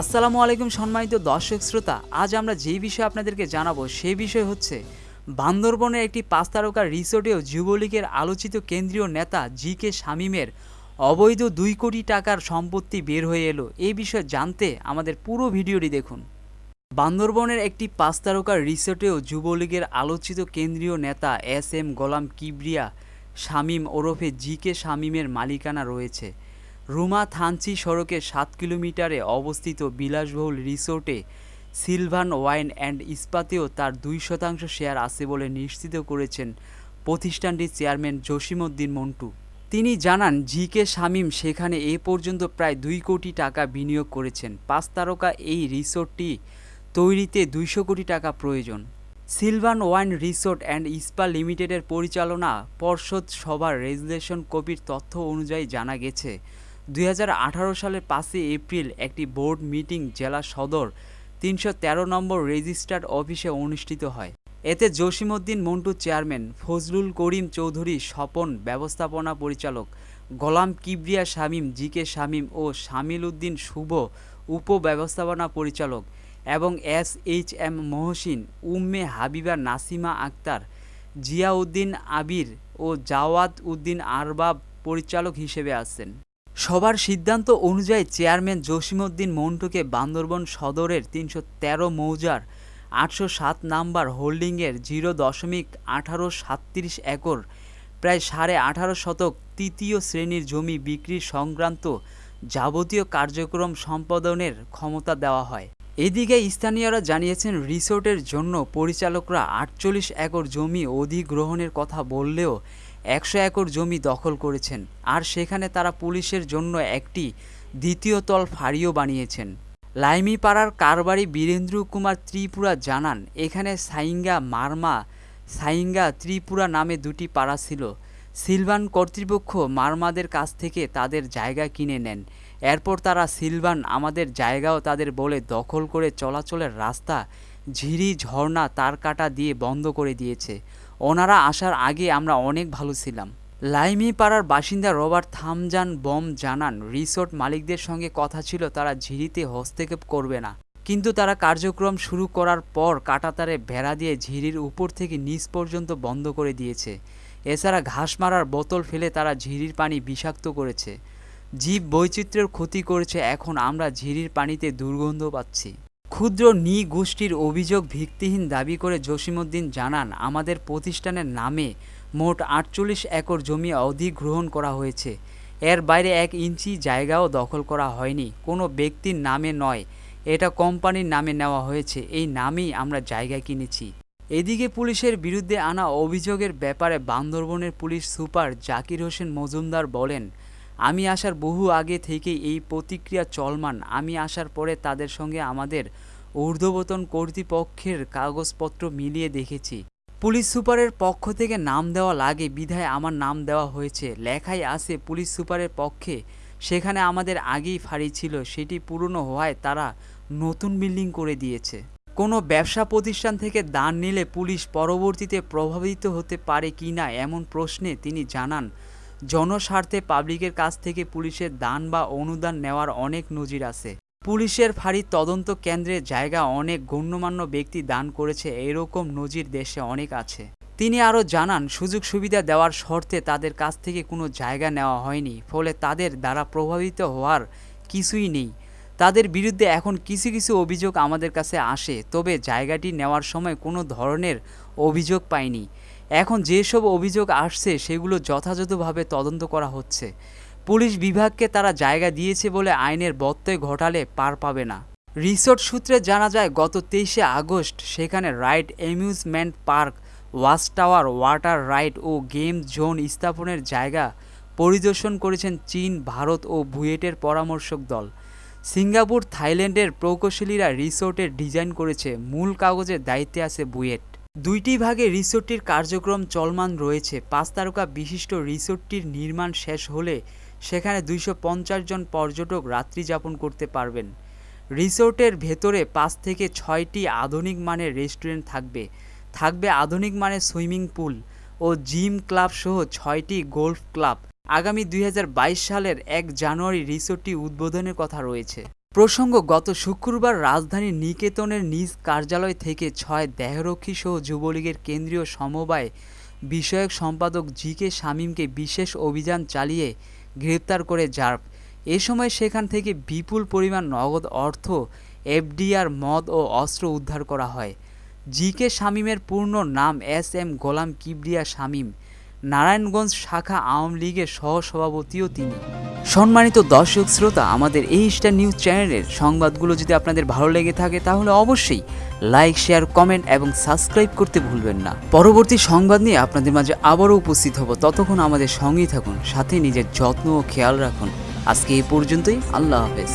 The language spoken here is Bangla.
আসসালামু আলাইকুম সম্মানিত দর্শক শ্রোতা, আজ আমরা যেই বিষয়ে আপনাদেরকে জানাব সেই বিষয় হচ্ছে বান্দরবনের একটি পাঁচ তারকা রিসোর্টেও যুবলীগের আলোচিত কেন্দ্রীয় নেতা জি কে শামীমের অবৈধ দুই কোটি টাকার সম্পত্তি বের হয়ে এলো। এই বিষয়ে জানতে আমাদের পুরো ভিডিওটি দেখুন। বান্দরবনের একটি পাঁচ তারকার রিসোর্টেও যুবলীগের আলোচিত কেন্দ্রীয় নেতা এস এম গোলাম কিবরিয়া শামীম ওরফে জি কে শামীমের মালিকানা রয়েছে। রুমা থানচি সড়কে সাত কিলোমিটারে অবস্থিত বিলাসবহুল রিসোর্টে সিলভান ওয়াইন অ্যান্ড ইস্পাতেও তার দুই শতাংশ শেয়ার আছে বলে নিশ্চিত করেছেন প্রতিষ্ঠানটির চেয়ারম্যান জসিমউদ্দিন মন্টু। তিনি জানান জি কে শামীম সেখানে এ পর্যন্ত প্রায় দুই কোটি টাকা বিনিয়োগ করেছেন। পাঁচ তারকা এই রিসোর্টটি তৈরিতে দুইশো কোটি টাকা প্রয়োজন। Sylvan Wine Resort and Spa লিমিটেডের পরিচালনা পর্ষদ সভার রেজুলেশন কপির তথ্য অনুযায়ী জানা গেছে দুই হাজার আঠারো সালের পাঁচই এপ্রিল একটি বোর্ড মিটিং জেলা সদর তিনশো তেরো নম্বর রেজিস্টার্ড অফিসে অনুষ্ঠিত হয়। এতে জসিমউদ্দিন মন্টু চেয়ারম্যান, ফজলুল করিম চৌধুরী, স্বপন ব্যবস্থাপনা পরিচালক, গোলাম কিবরিয়া শামীম জি কে শামীম ও শামিল উদ্দিন শুভ উপ ব্যবস্থাপনা পরিচালক এবং S H M Mohsin, Umme Habiba Nasima Akhter, Ziauddin Abir ও জাওয়াত উদ্দিন আরবাব পরিচালক হিসেবে আছেন। সবার সিদ্ধান্ত অনুযায়ী চেয়ারম্যান জসিমউদ্দিন মন্টুকে বান্দরবন সদরের তিনশো তেরো মৌজার আটশো সাত নাম্বার হোল্ডিংয়ের জিরো দশমিক আঠারো সাতত্রিশ একর, প্রায় সাড়ে আঠারো শতক তৃতীয় শ্রেণির জমি বিক্রি সংক্রান্ত যাবতীয় কার্যক্রম সম্পাদনের ক্ষমতা দেওয়া হয়। এদিকে স্থানীয়রা জানিয়েছেন, রিসোর্টের জন্য পরিচালকরা আটচল্লিশ একর জমি অধিগ্রহণের কথা বললেও একশো একর জমি দখল করেছেন আর সেখানে তারা পুলিশের জন্য একটি দ্বিতীয় তল ফাঁড়িও বানিয়েছেন। লাইমিপাড়ার কারবারি বীরেন্দ্র কুমার ত্রিপুরা জানান, এখানে সাইঙ্গা মারমা, সাইঙ্গা ত্রিপুরা নামে দুটি পাড়া ছিল। সিলভান কর্তৃপক্ষ মারমাদের কাছ থেকে তাদের জায়গা কিনে নেন। এরপর তারা সিলভান আমাদের জায়গাও তাদের বলে দখল করে চলাচলের রাস্তা, ঝিরি ঝর্ণা তার কাটা দিয়ে বন্ধ করে দিয়েছে। ওনারা আসার আগে আমরা অনেক ভালো ছিলাম। লাইমি পাড়ার বাসিন্দা রবার্ট থামজান বম জানান, রিসোর্ট মালিকদের সঙ্গে কথা ছিল, তারা ঝিরিতে হস্তক্ষেপ করবে না। কিন্তু তারা কার্যক্রম শুরু করার পর কাটাতারে ভেড়া দিয়ে ঝিরির উপর থেকে নিচ পর্যন্ত বন্ধ করে দিয়েছে। এছাড়া ঘাস মারার বোতল ফেলে তারা ঝিরির পানি বিষাক্ত করেছে। জীব বৈচিত্র্যের ক্ষতি করেছে, এখন আমরা ঝিরির পানিতে দুর্গন্ধ পাচ্ছি। ক্ষুদ্র নি গোষ্ঠীর অভিযোগ ভিত্তিহীন দাবি করে জসিমউদ্দিন জানান, আমাদের প্রতিষ্ঠানের নামে মোট আটচল্লিশ একর জমি অধিগ্রহণ করা হয়েছে। এর বাইরে এক ইঞ্চি জায়গাও দখল করা হয়নি। কোনো ব্যক্তির নামে নয়। এটা কোম্পানির নামে নেওয়া হয়েছে। এই নামেই আমরা জায়গা কিনেছি। এদিকে পুলিশের বিরুদ্ধে আনা অভিযোগের ব্যাপারে বান্দরবনের পুলিশ সুপার জাকির হোসেন মজুমদার বলেন আমি আসার বহু আগে থেকেই এই প্রতিক্রিয়া চলমান। আমি আসার পরে তাদের সঙ্গে আমাদের ঊর্ধ্বতন কর্তৃপক্ষের কাগজপত্র মিলিয়ে দেখেছি। পুলিশ সুপারের পক্ষ থেকে নাম দেওয়া লাগে, বিধায় আমার নাম দেওয়া হয়েছে। লেখায় আছে, পুলিশ সুপারের পক্ষে সেখানে আমাদের আগেই ফাঁড়ি ছিল, সেটি পুরনো হওয়ায় তারা নতুন বিল্ডিং করে দিয়েছে। কোনো ব্যবসা প্রতিষ্ঠান থেকে দান নিলে পুলিশ পরবর্তীতে প্রভাবিত হতে পারে কি না এমন প্রশ্নে তিনি জানান জনস্বার্থে পাবলিকের কাছ থেকে পুলিশের দান বা অনুদান নেওয়ার অনেক নজির আছে। পুলিশের ফাঁড়ির তদন্ত কেন্দ্রে জায়গা অনেক গণ্যমান্য ব্যক্তি দান করেছে এরকম নজির দেশে অনেক আছে। তিনি আরও জানান, সুযোগ সুবিধা দেওয়ার শর্তে তাদের কাছ থেকে কোনো জায়গা নেওয়া হয়নি, ফলে তাদের দ্বারা প্রভাবিত হওয়ার কিছুই নেই। তাদের বিরুদ্ধে এখন কিছু কিছু অভিযোগ আমাদের কাছে আসে, তবে জায়গাটি নেওয়ার সময় কোনো ধরনের অভিযোগ পাইনি। এখন যেসব অভিযোগ আসছে, সেগুলো যথাযথভাবে তদন্ত করা হচ্ছে। পুলিশ বিভাগকে তারা জায়গা দিয়েছে বলে আইনের বত্যয় ঘটালে পার পাবে না। রিসোর্ট সূত্রে জানা যায়, গত তেইশে আগস্ট সেখানে ride amusement park, watch tower, water ride ও গেম জোন স্থাপনের জায়গা পরিদর্শন করেছেন চীন, ভারত ও বুয়েটের পরামর্শক দল। সিঙ্গাপুর, থাইল্যান্ডের প্রকৌশলীরা রিসোর্টের ডিজাইন করেছে। মূল কাগজের দায়িত্বে আছে বুয়েট। দুইটি ভাগে রিসোর্টটির কার্যক্রম চলমান রয়েছে। পাঁচ তারকা বিশিষ্ট রিসোর্টটির নির্মাণ শেষ হলে সেখানে দুইশ পঞ্চাশ জন পর্যটক রাত্রি যাপন করতে পারবেন। রিসোর্টের ভেতরে পাঁচ থেকে ছয়টি আধুনিক মানের রেস্টুরেন্ট থাকবে। থাকবে আধুনিক মানের সুইমিং পুল ও জিম ক্লাব সহ ছয়টি গোল্ফ ক্লাব। আগামী দুই হাজার বাইশ সালের এক জানুয়ারি রিসোর্টটি উদ্বোধনের কথা রয়েছে। প্রসঙ্গ, গত শুক্রবার রাজধানীর নিকেতনের নিজ কার্যালয় থেকে ছয় দেহরক্ষী সহ যুবলীগের কেন্দ্রীয় সমবায় বিষয়ক সম্পাদক জি কে শামীমকে বিশেষ অভিযান চালিয়ে গ্রেপ্তার করে র্যাব এ সময় সেখান থেকে বিপুল পরিমাণ নগদ অর্থ, এফডিআর, মদ ও অস্ত্র উদ্ধার করা হয়। জি কে শামীমের পূর্ণ নাম এস এম গোলাম কিবরিয়া শামীম। নারায়ণগঞ্জ শাখা আওয়ামী লীগের সহসভাপতিও তিনি। সম্মানিত দর্শক শ্রোতা, আমাদের এই স্টার নিউজ চ্যানেলের সংবাদগুলো যদি আপনাদের ভালো লেগে থাকে, তাহলে অবশ্যই লাইক শেয়ার কমেন্ট এবং সাবস্ক্রাইব করতে ভুলবেন না। পরবর্তী সংবাদ নিয়ে আপনাদের মাঝে আবারও উপস্থিত হব। ততক্ষণ আমাদের সঙ্গেই থাকুন, সাথে নিজের যত্ন ও খেয়াল রাখুন। আজকে এই পর্যন্তই, আল্লাহ হাফেজ।